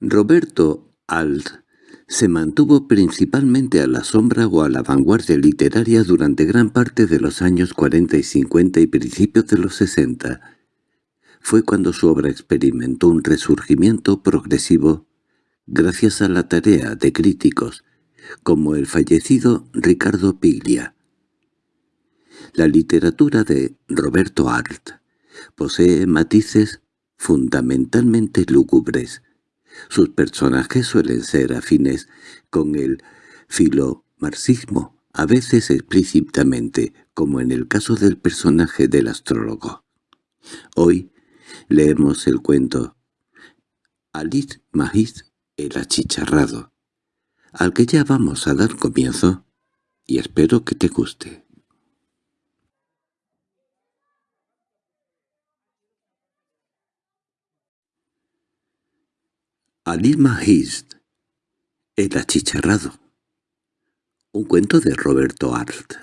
Roberto Alt se mantuvo principalmente a la sombra o a la vanguardia literaria durante gran parte de los años 40 y 50 y principios de los 60. Fue cuando su obra experimentó un resurgimiento progresivo gracias a la tarea de críticos, como el fallecido Ricardo Piglia. La literatura de Roberto Art posee matices fundamentalmente lúgubres, sus personajes suelen ser afines con el filomarxismo, a veces explícitamente, como en el caso del personaje del astrólogo. Hoy leemos el cuento Alice Magis el achicharrado, al que ya vamos a dar comienzo, y espero que te guste. Alima Hist, El achicharrado. Un cuento de Roberto Arlt.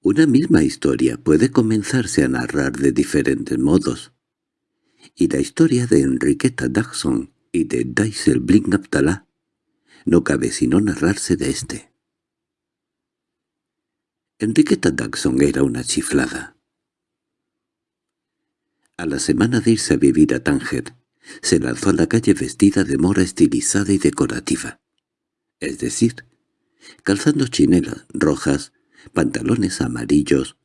Una misma historia puede comenzarse a narrar de diferentes modos, y la historia de Enriqueta Daxon y de Daisel Blink Abdallah no cabe sino narrarse de éste. Enriqueta Daxon era una chiflada. A la semana de irse a vivir a Tánger, se lanzó a la calle vestida de mora estilizada y decorativa. Es decir, calzando chinelas rojas, pantalones amarillos,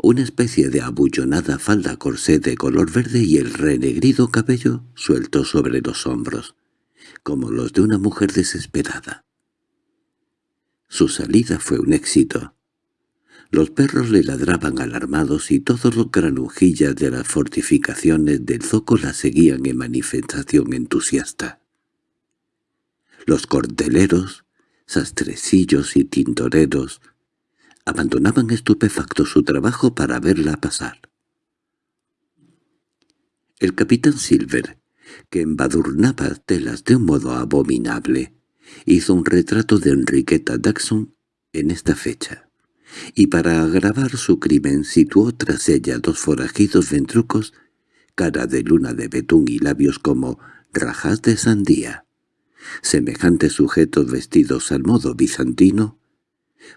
una especie de abullonada falda corsé de color verde y el renegrido cabello suelto sobre los hombros, como los de una mujer desesperada. Su salida fue un éxito. Los perros le ladraban alarmados y todos los granujillas de las fortificaciones del zoco la seguían en manifestación entusiasta. Los cordeleros, sastrecillos y tintoreros abandonaban estupefactos su trabajo para verla pasar. El capitán Silver, que embadurnaba telas de un modo abominable, hizo un retrato de Enriqueta Daxon en esta fecha y para agravar su crimen situó tras ella dos forajidos ventrucos, cara de luna de betún y labios como rajas de sandía. Semejantes sujetos vestidos al modo bizantino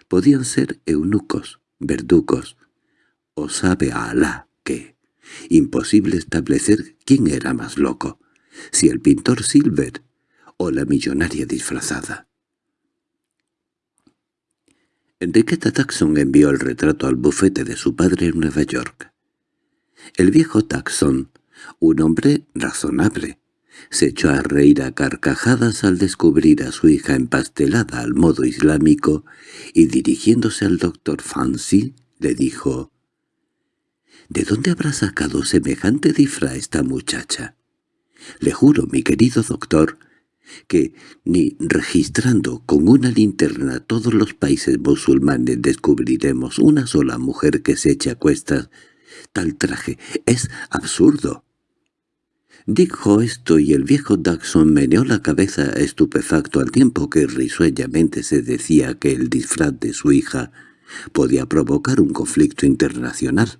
podían ser eunucos, verducos, o sabe a Alá que, imposible establecer quién era más loco, si el pintor Silver o la millonaria disfrazada. Enriqueta Taxon envió el retrato al bufete de su padre en Nueva York. El viejo Taxon, un hombre razonable, se echó a reír a carcajadas al descubrir a su hija empastelada al modo islámico y dirigiéndose al doctor Fancy le dijo «¿De dónde habrá sacado semejante disfraz esta muchacha? Le juro, mi querido doctor, que ni registrando con una linterna todos los países musulmanes descubriremos una sola mujer que se eche a cuestas tal traje. Es absurdo. Dijo esto y el viejo Daxon meneó la cabeza estupefacto al tiempo que risueñamente se decía que el disfraz de su hija podía provocar un conflicto internacional.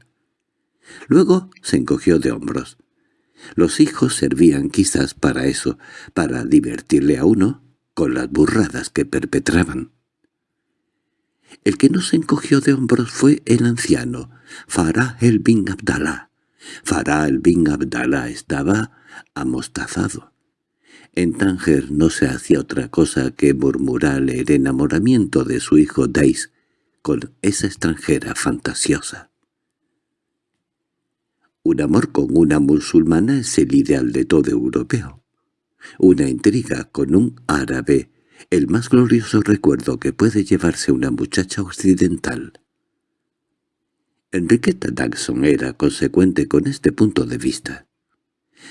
Luego se encogió de hombros. Los hijos servían quizás para eso, para divertirle a uno con las burradas que perpetraban. El que no se encogió de hombros fue el anciano, Farah el bin Abdallah. Farah el bin Abdallah estaba amostazado. En Tánger no se hacía otra cosa que murmurar el enamoramiento de su hijo Dais con esa extranjera fantasiosa. Un amor con una musulmana es el ideal de todo europeo. Una intriga con un árabe, el más glorioso recuerdo que puede llevarse una muchacha occidental. Enriqueta Daxon era consecuente con este punto de vista.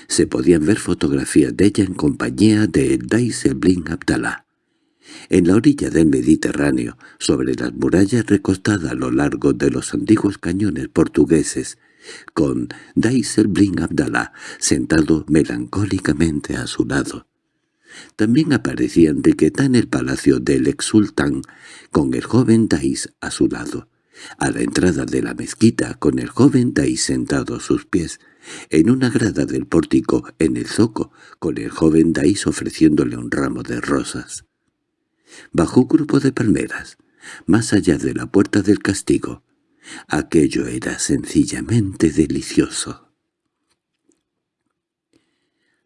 Se podían ver fotografías de ella en compañía de Daisy Blin Abdallah, en la orilla del Mediterráneo, sobre las murallas recostadas a lo largo de los antiguos cañones portugueses, con Daisel Blin Abdallah sentado melancólicamente a su lado. También aparecía Enriqueta en el palacio del ex sultán, con el joven Dais a su lado, a la entrada de la mezquita con el joven Dais sentado a sus pies, en una grada del pórtico en el zoco, con el joven Dais ofreciéndole un ramo de rosas. Bajo un grupo de palmeras, más allá de la puerta del castigo, aquello era sencillamente delicioso.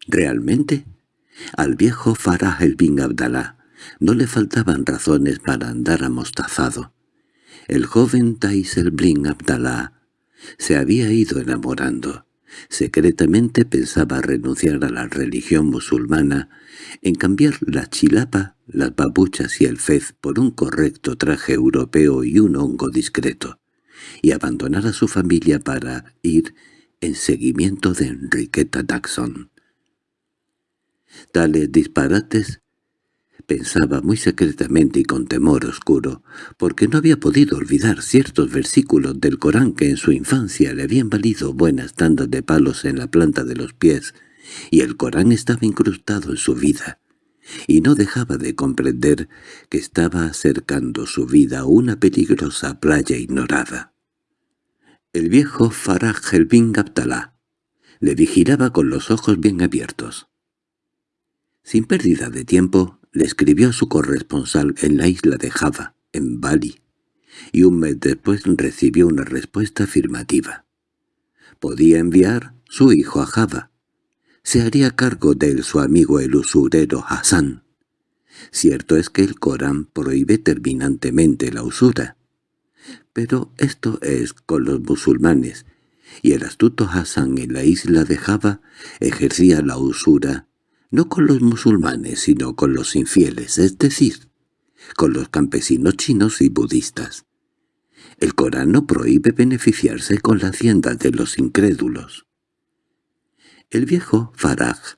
Realmente, al viejo Farah el bin Abdalá no le faltaban razones para andar amostazado. El joven Tais el bin Abdalá se había ido enamorando. Secretamente pensaba renunciar a la religión musulmana, en cambiar la chilapa, las babuchas y el fez por un correcto traje europeo y un hongo discreto, y abandonar a su familia para ir en seguimiento de Enriqueta Daxon. Tales disparates pensaba muy secretamente y con temor oscuro, porque no había podido olvidar ciertos versículos del Corán que en su infancia le habían valido buenas tandas de palos en la planta de los pies, y el Corán estaba incrustado en su vida, y no dejaba de comprender que estaba acercando su vida a una peligrosa playa ignorada. El viejo Faraj el bin Abdalá le vigilaba con los ojos bien abiertos. Sin pérdida de tiempo, le escribió a su corresponsal en la isla de Java, en Bali, y un mes después recibió una respuesta afirmativa. Podía enviar su hijo a Java. Se haría cargo de él su amigo el usurero Hassan. Cierto es que el Corán prohíbe terminantemente la usura. Pero esto es con los musulmanes, y el astuto Hassan en la isla de Java ejercía la usura no con los musulmanes, sino con los infieles, es decir, con los campesinos chinos y budistas. El Corán no prohíbe beneficiarse con la hacienda de los incrédulos. El viejo Faraj,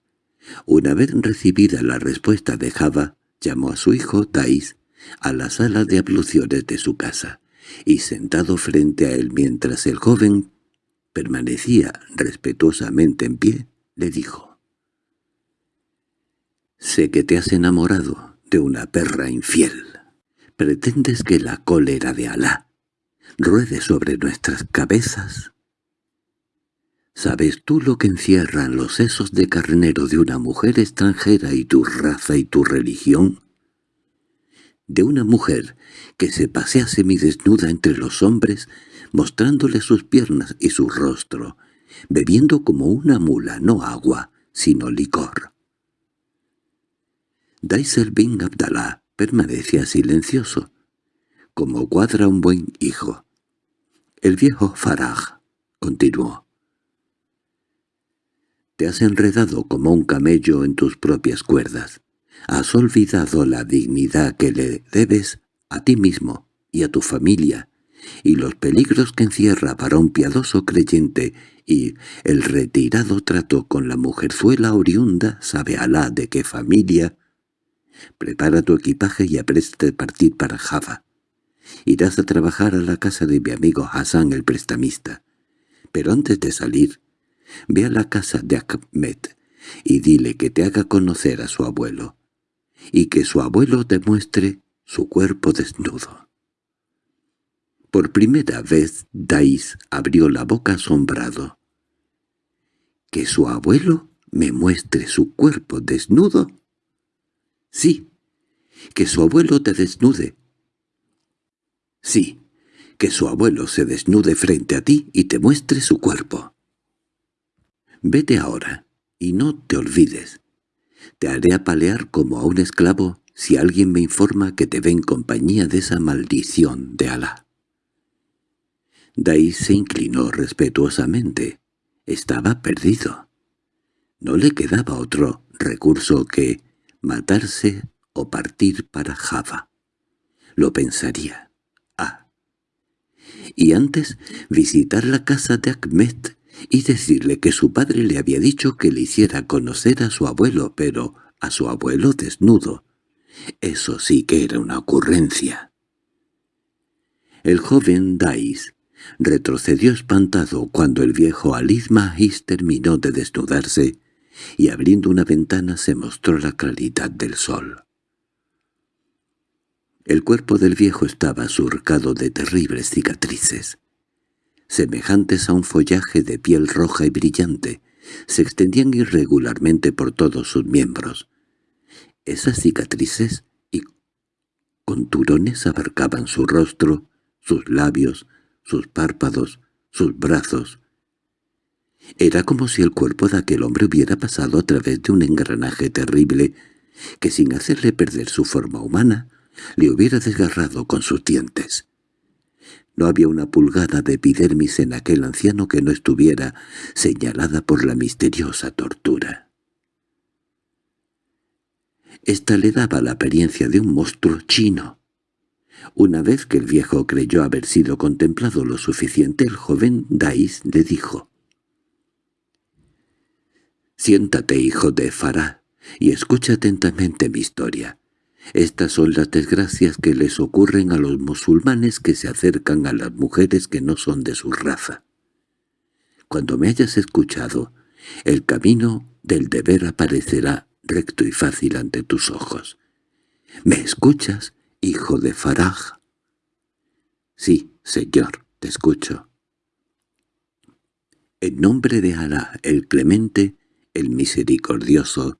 una vez recibida la respuesta de Java, llamó a su hijo Dais a la sala de abluciones de su casa, y sentado frente a él mientras el joven permanecía respetuosamente en pie, le dijo Sé que te has enamorado de una perra infiel. ¿Pretendes que la cólera de Alá ruede sobre nuestras cabezas? ¿Sabes tú lo que encierran los sesos de carnero de una mujer extranjera y tu raza y tu religión? De una mujer que se pasea semidesnuda entre los hombres, mostrándole sus piernas y su rostro, bebiendo como una mula no agua, sino licor. Daiser bin Abdallah permanecía silencioso, como cuadra un buen hijo. El viejo Faraj continuó. Te has enredado como un camello en tus propias cuerdas. Has olvidado la dignidad que le debes a ti mismo y a tu familia, y los peligros que encierra para un piadoso creyente y el retirado trato con la mujerzuela oriunda, sabe Alá de qué familia, Prepara tu equipaje y apreste partir para Java. Irás a trabajar a la casa de mi amigo Hassan el prestamista. Pero antes de salir, ve a la casa de Ahmed y dile que te haga conocer a su abuelo, y que su abuelo te muestre su cuerpo desnudo. Por primera vez Dais abrió la boca asombrado. —¿Que su abuelo me muestre su cuerpo desnudo? Sí, que su abuelo te desnude. Sí, que su abuelo se desnude frente a ti y te muestre su cuerpo. Vete ahora, y no te olvides. Te haré apalear como a un esclavo si alguien me informa que te ve en compañía de esa maldición de Alá. Dai se inclinó respetuosamente. Estaba perdido. No le quedaba otro recurso que matarse o partir para Java. Lo pensaría. Ah. Y antes visitar la casa de Ahmed y decirle que su padre le había dicho que le hiciera conocer a su abuelo, pero a su abuelo desnudo. Eso sí que era una ocurrencia. El joven Dais retrocedió espantado cuando el viejo Alid Mahis terminó de desnudarse y abriendo una ventana se mostró la claridad del sol. El cuerpo del viejo estaba surcado de terribles cicatrices. Semejantes a un follaje de piel roja y brillante, se extendían irregularmente por todos sus miembros. Esas cicatrices y conturones abarcaban su rostro, sus labios, sus párpados, sus brazos. Era como si el cuerpo de aquel hombre hubiera pasado a través de un engranaje terrible que sin hacerle perder su forma humana, le hubiera desgarrado con sus dientes. No había una pulgada de epidermis en aquel anciano que no estuviera señalada por la misteriosa tortura. Esta le daba la apariencia de un monstruo chino. Una vez que el viejo creyó haber sido contemplado lo suficiente, el joven Dais le dijo, «Siéntate, hijo de Farah, y escucha atentamente mi historia. Estas son las desgracias que les ocurren a los musulmanes que se acercan a las mujeres que no son de su raza. Cuando me hayas escuchado, el camino del deber aparecerá recto y fácil ante tus ojos. ¿Me escuchas, hijo de Faraj? Sí, señor, te escucho. En nombre de Alá, el clemente, el misericordioso,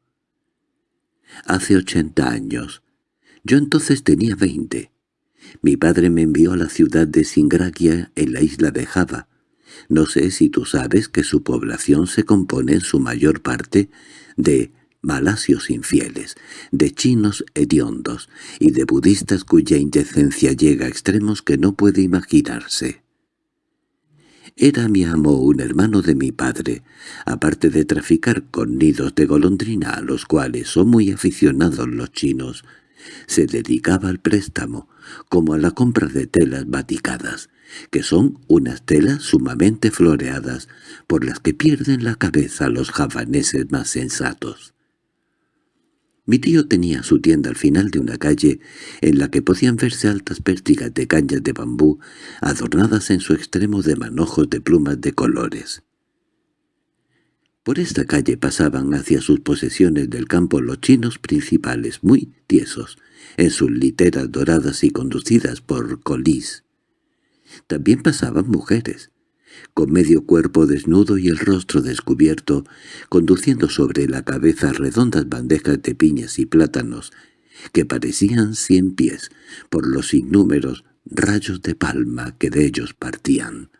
hace ochenta años, yo entonces tenía veinte. Mi padre me envió a la ciudad de Singragia en la isla de Java. No sé si tú sabes que su población se compone en su mayor parte de malasios infieles, de chinos hediondos y de budistas cuya indecencia llega a extremos que no puede imaginarse. Era mi amo un hermano de mi padre, aparte de traficar con nidos de golondrina a los cuales son muy aficionados los chinos, se dedicaba al préstamo, como a la compra de telas baticadas, que son unas telas sumamente floreadas, por las que pierden la cabeza los javaneses más sensatos. Mi tío tenía su tienda al final de una calle en la que podían verse altas pértigas de cañas de bambú adornadas en su extremo de manojos de plumas de colores. Por esta calle pasaban hacia sus posesiones del campo los chinos principales, muy tiesos, en sus literas doradas y conducidas por colís. También pasaban mujeres, con medio cuerpo desnudo y el rostro descubierto, conduciendo sobre la cabeza redondas bandejas de piñas y plátanos, que parecían cien pies por los innúmeros rayos de palma que de ellos partían.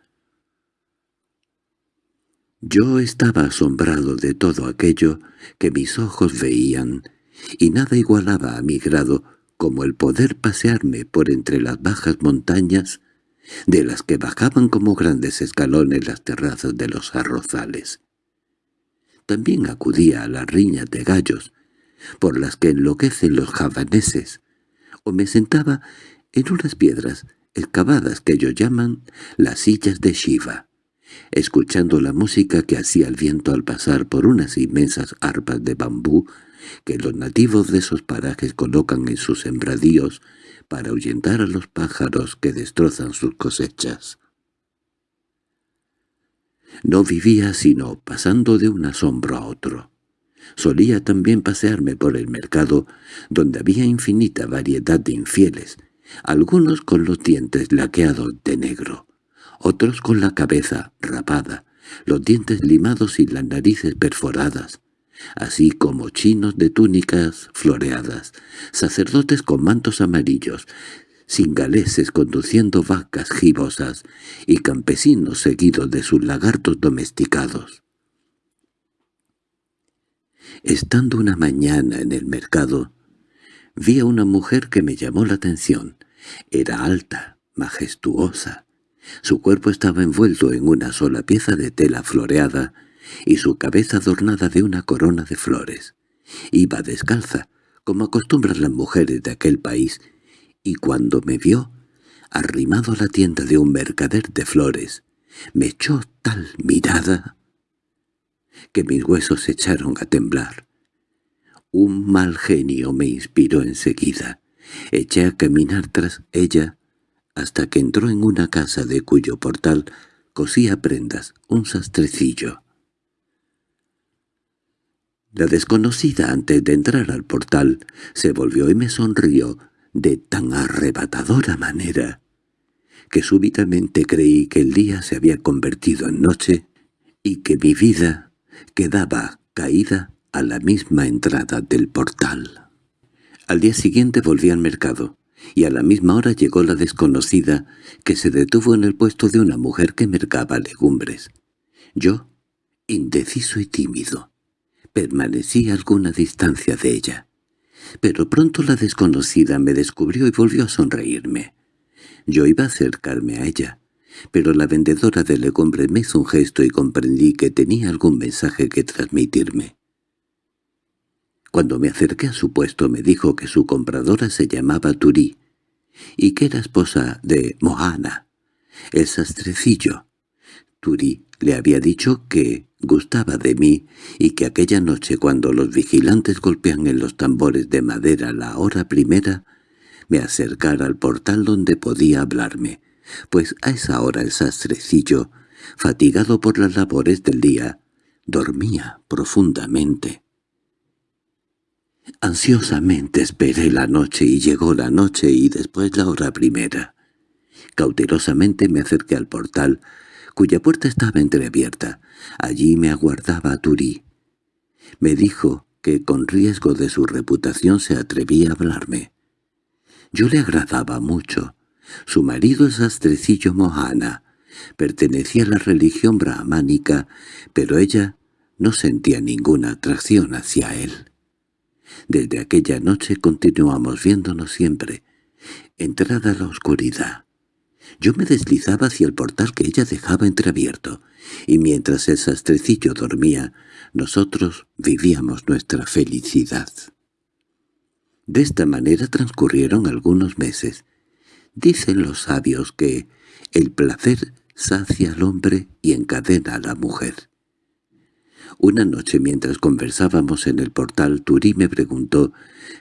Yo estaba asombrado de todo aquello que mis ojos veían, y nada igualaba a mi grado como el poder pasearme por entre las bajas montañas, de las que bajaban como grandes escalones las terrazas de los arrozales. También acudía a las riñas de gallos, por las que enloquecen los javaneses, o me sentaba en unas piedras excavadas que ellos llaman las sillas de Shiva escuchando la música que hacía el viento al pasar por unas inmensas arpas de bambú que los nativos de esos parajes colocan en sus sembradíos para ahuyentar a los pájaros que destrozan sus cosechas. No vivía sino pasando de un asombro a otro. Solía también pasearme por el mercado, donde había infinita variedad de infieles, algunos con los dientes laqueados de negro, otros con la cabeza rapada, los dientes limados y las narices perforadas, así como chinos de túnicas floreadas, sacerdotes con mantos amarillos, singaleses conduciendo vacas gibosas y campesinos seguidos de sus lagartos domesticados. Estando una mañana en el mercado, vi a una mujer que me llamó la atención. Era alta, majestuosa, su cuerpo estaba envuelto en una sola pieza de tela floreada y su cabeza adornada de una corona de flores. Iba descalza, como acostumbran las mujeres de aquel país, y cuando me vio, arrimado a la tienda de un mercader de flores, me echó tal mirada que mis huesos se echaron a temblar. Un mal genio me inspiró enseguida. Eché a caminar tras ella hasta que entró en una casa de cuyo portal cosía prendas un sastrecillo. La desconocida antes de entrar al portal se volvió y me sonrió de tan arrebatadora manera que súbitamente creí que el día se había convertido en noche y que mi vida quedaba caída a la misma entrada del portal. Al día siguiente volví al mercado, y a la misma hora llegó la desconocida, que se detuvo en el puesto de una mujer que mercaba legumbres. Yo, indeciso y tímido, permanecí a alguna distancia de ella. Pero pronto la desconocida me descubrió y volvió a sonreírme. Yo iba a acercarme a ella, pero la vendedora de legumbres me hizo un gesto y comprendí que tenía algún mensaje que transmitirme. Cuando me acerqué a su puesto me dijo que su compradora se llamaba Turí y que era esposa de Mohana, el sastrecillo. Turí le había dicho que gustaba de mí y que aquella noche cuando los vigilantes golpean en los tambores de madera la hora primera, me acercara al portal donde podía hablarme, pues a esa hora el sastrecillo, fatigado por las labores del día, dormía profundamente. Ansiosamente esperé la noche y llegó la noche y después la hora primera. Cautelosamente me acerqué al portal, cuya puerta estaba entreabierta. Allí me aguardaba Turí. Me dijo que con riesgo de su reputación se atrevía a hablarme. Yo le agradaba mucho. Su marido es astrecillo Mohana. Pertenecía a la religión brahmánica, pero ella no sentía ninguna atracción hacia él. Desde aquella noche continuamos viéndonos siempre. Entrada la oscuridad. Yo me deslizaba hacia el portal que ella dejaba entreabierto, y mientras el sastrecillo dormía, nosotros vivíamos nuestra felicidad. De esta manera transcurrieron algunos meses. Dicen los sabios que el placer sacia al hombre y encadena a la mujer. Una noche mientras conversábamos en el portal, Turí me preguntó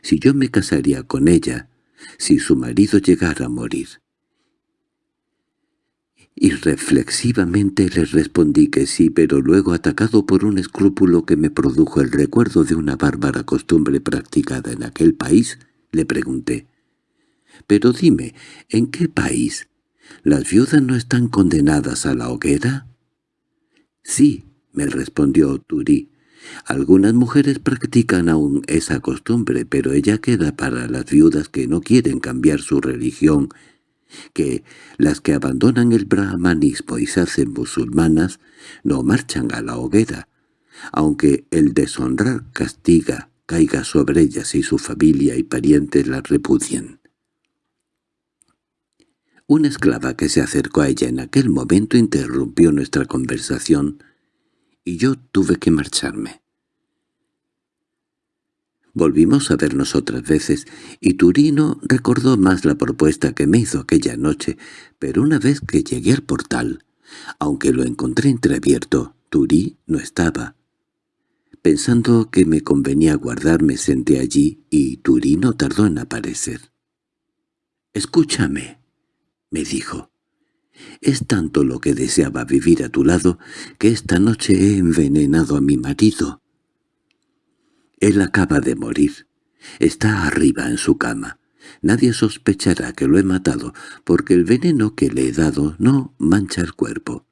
si yo me casaría con ella, si su marido llegara a morir. Y reflexivamente le respondí que sí, pero luego atacado por un escrúpulo que me produjo el recuerdo de una bárbara costumbre practicada en aquel país, le pregunté, «Pero dime, ¿en qué país? ¿Las viudas no están condenadas a la hoguera?» «Sí», me respondió Turí, «algunas mujeres practican aún esa costumbre, pero ella queda para las viudas que no quieren cambiar su religión que las que abandonan el brahmanismo y se hacen musulmanas no marchan a la hoguera, aunque el deshonrar castiga caiga sobre ellas y su familia y parientes las repudien. Una esclava que se acercó a ella en aquel momento interrumpió nuestra conversación y yo tuve que marcharme. Volvimos a vernos otras veces, y Turino recordó más la propuesta que me hizo aquella noche, pero una vez que llegué al portal, aunque lo encontré entreabierto, Turí no estaba. Pensando que me convenía guardarme senté allí, y Turino tardó en aparecer. «Escúchame», me dijo. «Es tanto lo que deseaba vivir a tu lado que esta noche he envenenado a mi marido». Él acaba de morir. Está arriba en su cama. Nadie sospechará que lo he matado, porque el veneno que le he dado no mancha el cuerpo.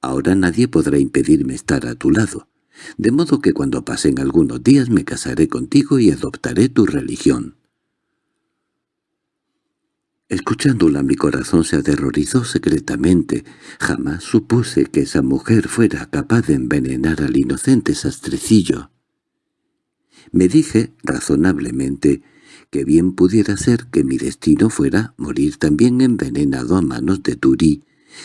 Ahora nadie podrá impedirme estar a tu lado, de modo que cuando pasen algunos días me casaré contigo y adoptaré tu religión. Escuchándola mi corazón se aterrorizó secretamente. Jamás supuse que esa mujer fuera capaz de envenenar al inocente sastrecillo. Me dije, razonablemente, que bien pudiera ser que mi destino fuera morir también envenenado a manos de Turí,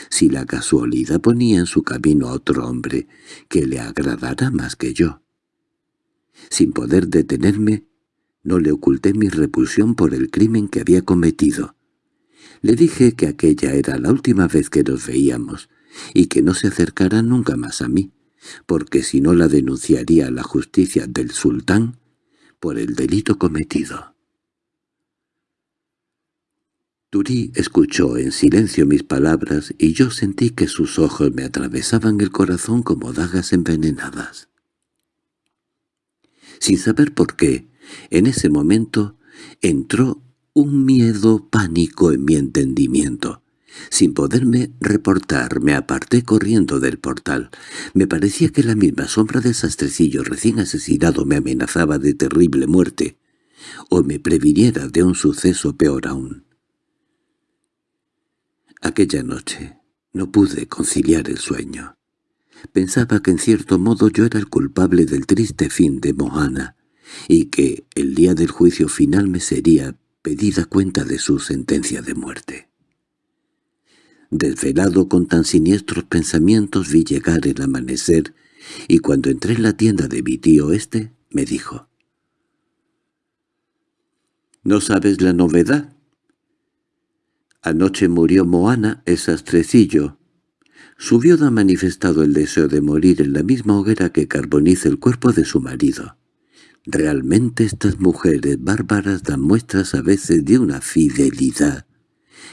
si la casualidad ponía en su camino a otro hombre que le agradara más que yo. Sin poder detenerme, no le oculté mi repulsión por el crimen que había cometido. Le dije que aquella era la última vez que nos veíamos, y que no se acercara nunca más a mí, porque si no la denunciaría a la justicia del sultán por el delito cometido. Turí escuchó en silencio mis palabras y yo sentí que sus ojos me atravesaban el corazón como dagas envenenadas. Sin saber por qué, en ese momento entró un miedo pánico en mi entendimiento. Sin poderme reportar, me aparté corriendo del portal. Me parecía que la misma sombra del sastrecillo recién asesinado me amenazaba de terrible muerte, o me previniera de un suceso peor aún. Aquella noche no pude conciliar el sueño. Pensaba que en cierto modo yo era el culpable del triste fin de Mohana, y que el día del juicio final me sería pedida cuenta de su sentencia de muerte. Desvelado con tan siniestros pensamientos vi llegar el amanecer, y cuando entré en la tienda de mi tío este, me dijo, «¿No sabes la novedad?» Anoche murió Moana, el sastrecillo. Su viuda ha manifestado el deseo de morir en la misma hoguera que carboniza el cuerpo de su marido. Realmente estas mujeres bárbaras dan muestras a veces de una fidelidad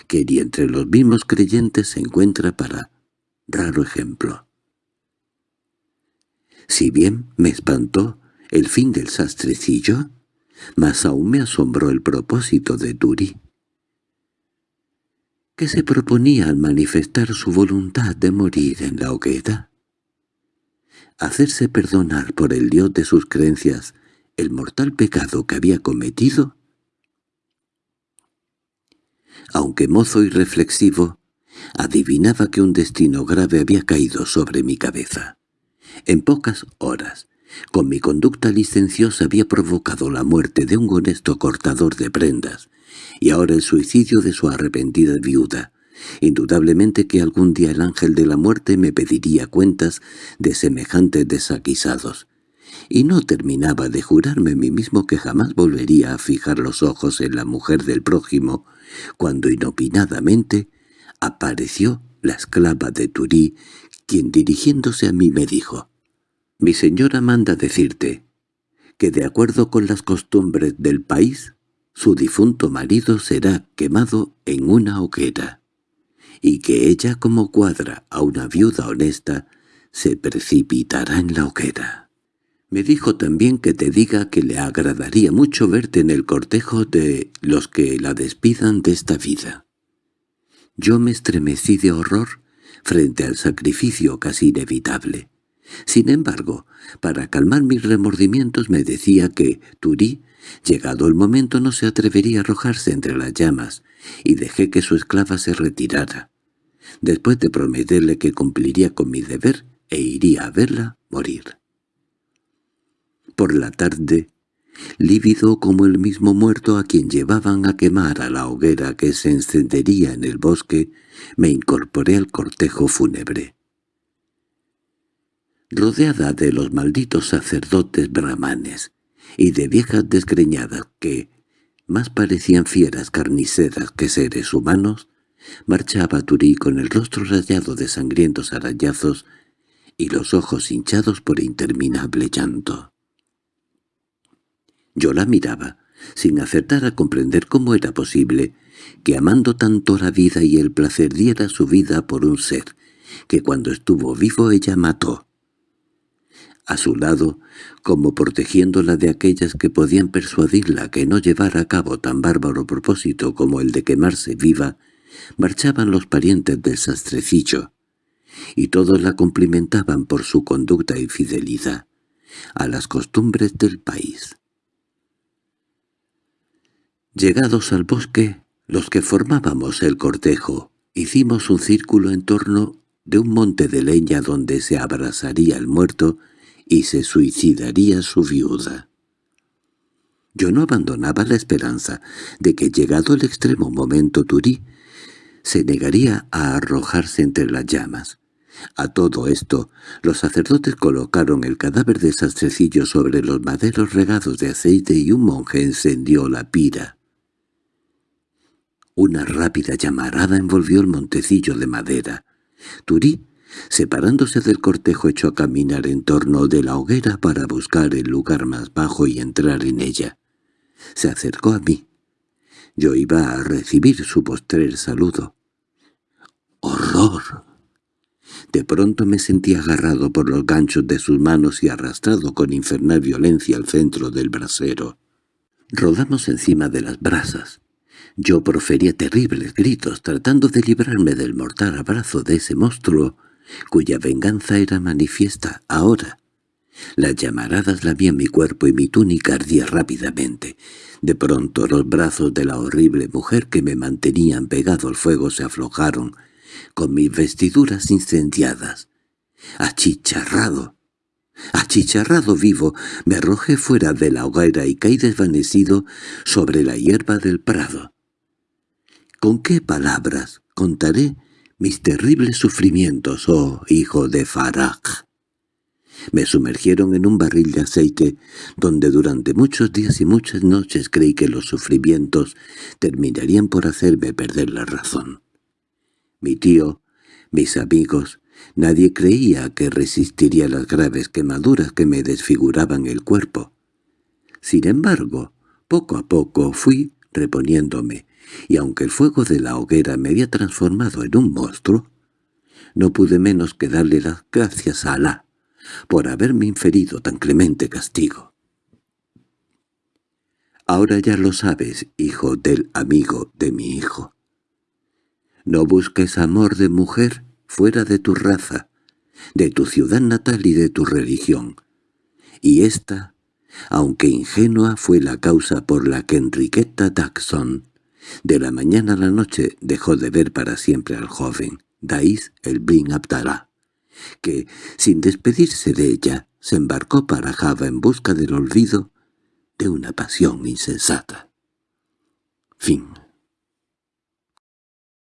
que ni entre los mismos creyentes se encuentra para raro ejemplo. Si bien me espantó el fin del sastrecillo, más aún me asombró el propósito de Turi. ¿Qué se proponía al manifestar su voluntad de morir en la hoguera? ¿Hacerse perdonar por el dios de sus creencias el mortal pecado que había cometido? Aunque mozo y reflexivo, adivinaba que un destino grave había caído sobre mi cabeza. En pocas horas, con mi conducta licenciosa había provocado la muerte de un honesto cortador de prendas, y ahora el suicidio de su arrepentida viuda. Indudablemente que algún día el ángel de la muerte me pediría cuentas de semejantes desaguisados y no terminaba de jurarme a mí mismo que jamás volvería a fijar los ojos en la mujer del prójimo, cuando inopinadamente apareció la esclava de Turí, quien dirigiéndose a mí me dijo, «Mi señora manda decirte que de acuerdo con las costumbres del país, su difunto marido será quemado en una hoguera, y que ella como cuadra a una viuda honesta se precipitará en la hoguera». Me dijo también que te diga que le agradaría mucho verte en el cortejo de los que la despidan de esta vida. Yo me estremecí de horror frente al sacrificio casi inevitable. Sin embargo, para calmar mis remordimientos me decía que Turí, llegado el momento, no se atrevería a arrojarse entre las llamas, y dejé que su esclava se retirara, después de prometerle que cumpliría con mi deber e iría a verla morir por la tarde, lívido como el mismo muerto a quien llevaban a quemar a la hoguera que se encendería en el bosque, me incorporé al cortejo fúnebre. Rodeada de los malditos sacerdotes brahmanes y de viejas desgreñadas que más parecían fieras carniceras que seres humanos, marchaba Turí con el rostro rayado de sangrientos arañazos y los ojos hinchados por interminable llanto. Yo la miraba, sin acertar a comprender cómo era posible que amando tanto la vida y el placer diera su vida por un ser que cuando estuvo vivo ella mató. A su lado, como protegiéndola de aquellas que podían persuadirla que no llevara a cabo tan bárbaro propósito como el de quemarse viva, marchaban los parientes del sastrecillo, y todos la cumplimentaban por su conducta y fidelidad a las costumbres del país. Llegados al bosque, los que formábamos el cortejo, hicimos un círculo en torno de un monte de leña donde se abrazaría el muerto y se suicidaría su viuda. Yo no abandonaba la esperanza de que llegado el extremo momento Turí se negaría a arrojarse entre las llamas. A todo esto, los sacerdotes colocaron el cadáver de sastrecillo sobre los maderos regados de aceite y un monje encendió la pira. Una rápida llamarada envolvió el montecillo de madera. Turí, separándose del cortejo, echó a caminar en torno de la hoguera para buscar el lugar más bajo y entrar en ella. Se acercó a mí. Yo iba a recibir su postrer saludo. ¡Horror! De pronto me sentí agarrado por los ganchos de sus manos y arrastrado con infernal violencia al centro del brasero. Rodamos encima de las brasas. Yo profería terribles gritos tratando de librarme del mortal abrazo de ese monstruo, cuya venganza era manifiesta ahora. Las llamaradas lamían mi cuerpo y mi túnica ardía rápidamente. De pronto los brazos de la horrible mujer que me mantenían pegado al fuego se aflojaron, con mis vestiduras incendiadas. Achicharrado, achicharrado vivo, me arrojé fuera de la hoguera y caí desvanecido sobre la hierba del prado. ¿Con qué palabras contaré mis terribles sufrimientos, oh hijo de Faraj? Me sumergieron en un barril de aceite, donde durante muchos días y muchas noches creí que los sufrimientos terminarían por hacerme perder la razón. Mi tío, mis amigos, nadie creía que resistiría las graves quemaduras que me desfiguraban el cuerpo. Sin embargo, poco a poco fui reponiéndome, y aunque el fuego de la hoguera me había transformado en un monstruo, no pude menos que darle las gracias a Alá por haberme inferido tan clemente castigo. Ahora ya lo sabes, hijo del amigo de mi hijo. No busques amor de mujer fuera de tu raza, de tu ciudad natal y de tu religión. Y esta, aunque ingenua, fue la causa por la que Enriqueta Daxon de la mañana a la noche dejó de ver para siempre al joven, Dais el Bin Abdallah, que, sin despedirse de ella, se embarcó para Java en busca del olvido de una pasión insensata. Fin